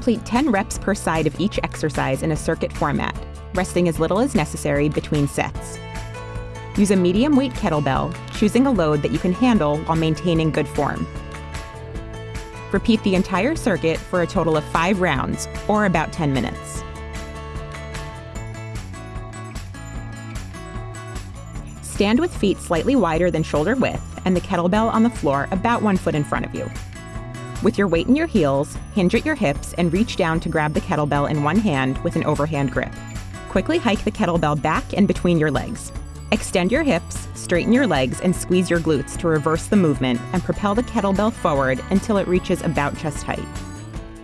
Complete 10 reps per side of each exercise in a circuit format, resting as little as necessary between sets. Use a medium weight kettlebell, choosing a load that you can handle while maintaining good form. Repeat the entire circuit for a total of five rounds, or about 10 minutes. Stand with feet slightly wider than shoulder width and the kettlebell on the floor about one foot in front of you. With your weight in your heels, hinge at your hips and reach down to grab the kettlebell in one hand with an overhand grip. Quickly hike the kettlebell back and between your legs. Extend your hips, straighten your legs, and squeeze your glutes to reverse the movement and propel the kettlebell forward until it reaches about chest height.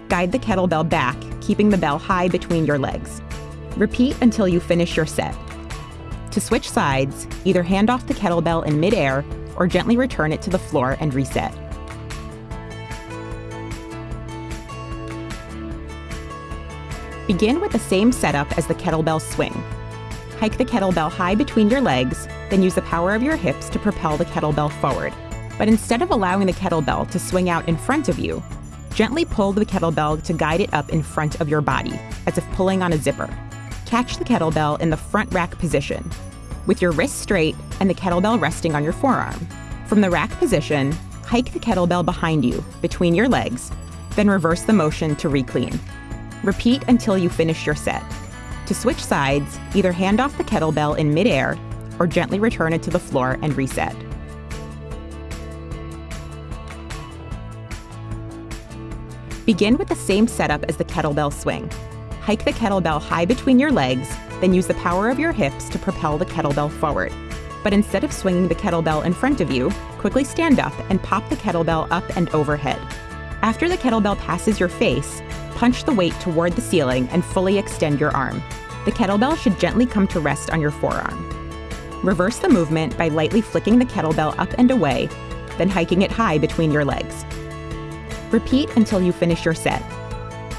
Guide the kettlebell back, keeping the bell high between your legs. Repeat until you finish your set. To switch sides, either hand off the kettlebell in midair or gently return it to the floor and reset. Begin with the same setup as the kettlebell swing. Hike the kettlebell high between your legs, then use the power of your hips to propel the kettlebell forward. But instead of allowing the kettlebell to swing out in front of you, gently pull the kettlebell to guide it up in front of your body, as if pulling on a zipper. Catch the kettlebell in the front rack position, with your wrists straight and the kettlebell resting on your forearm. From the rack position, hike the kettlebell behind you, between your legs, then reverse the motion to reclean. Repeat until you finish your set. To switch sides, either hand off the kettlebell in midair or gently return it to the floor and reset. Begin with the same setup as the kettlebell swing. Hike the kettlebell high between your legs, then use the power of your hips to propel the kettlebell forward. But instead of swinging the kettlebell in front of you, quickly stand up and pop the kettlebell up and overhead. After the kettlebell passes your face, punch the weight toward the ceiling and fully extend your arm. The kettlebell should gently come to rest on your forearm. Reverse the movement by lightly flicking the kettlebell up and away, then hiking it high between your legs. Repeat until you finish your set.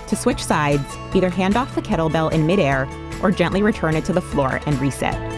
To switch sides, either hand off the kettlebell in midair or gently return it to the floor and reset.